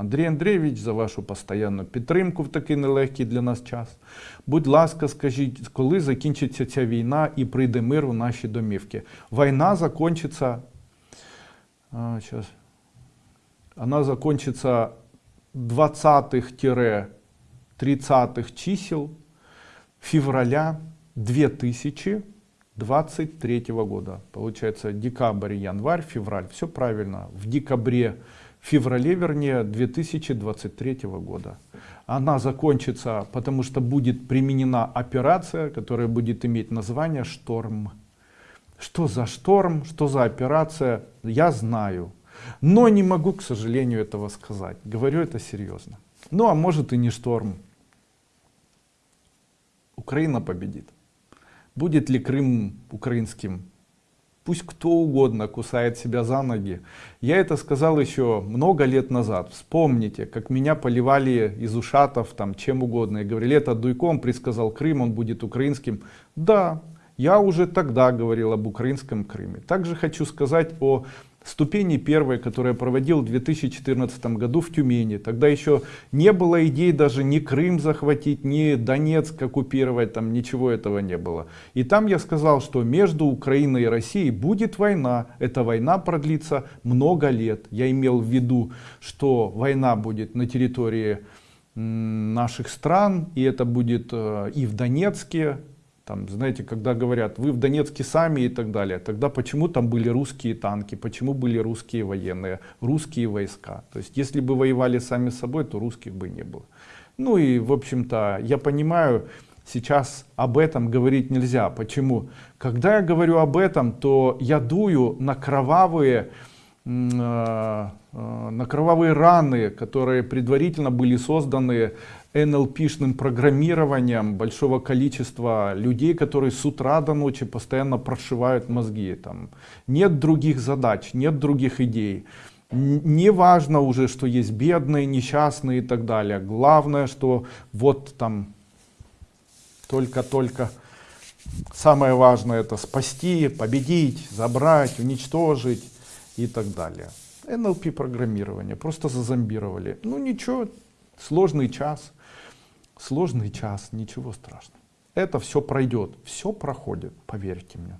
Андрій Андрійович, за вашу постоянну підтримку в такий нелегкий для нас час. Будь ласка, скажіть, коли закінчиться ця війна і прийде мир у наші домівки? Війна закінчиться. А, сейчас. Она закончится 20-30 чисел февраля 2023 года. Получается декабрь, январь, февраль. Все правильно. В декабре, феврале, вернее, 2023 года. Она закончится, потому что будет применена операция, которая будет иметь название «Шторм». Что за шторм, что за операция, я знаю. Но не могу, к сожалению, этого сказать. Говорю это серьезно. Ну, а может и не шторм. Украина победит. Будет ли Крым украинским? Пусть кто угодно кусает себя за ноги. Я это сказал еще много лет назад. Вспомните, как меня поливали из ушатов, там, чем угодно. И говорили, это Дуйком предсказал Крым, он будет украинским. Да, я уже тогда говорил об украинском Крыме. Также хочу сказать о ступени первой, которую я проводил в 2014 году в Тюмени. Тогда еще не было идей даже ни Крым захватить, ни Донецк оккупировать, там ничего этого не было. И там я сказал, что между Украиной и Россией будет война. Эта война продлится много лет. Я имел в виду, что война будет на территории наших стран, и это будет э, и в Донецке, там, знаете, когда говорят, вы в Донецке сами и так далее, тогда почему там были русские танки, почему были русские военные, русские войска. То есть, если бы воевали сами собой, то русских бы не было. Ну и, в общем-то, я понимаю, сейчас об этом говорить нельзя. Почему? Когда я говорю об этом, то я дую на кровавые, на кровавые раны, которые предварительно были созданы NLP-шным программированием большого количества людей, которые с утра до ночи постоянно прошивают мозги. Там. Нет других задач, нет других идей. Не важно уже, что есть бедные, несчастные и так далее. Главное, что вот там только-только самое важное это спасти, победить, забрать, уничтожить и так далее. NLP программирование, просто зазомбировали. Ну ничего, сложный час сложный час, ничего страшного. Это все пройдет, все проходит, поверьте мне.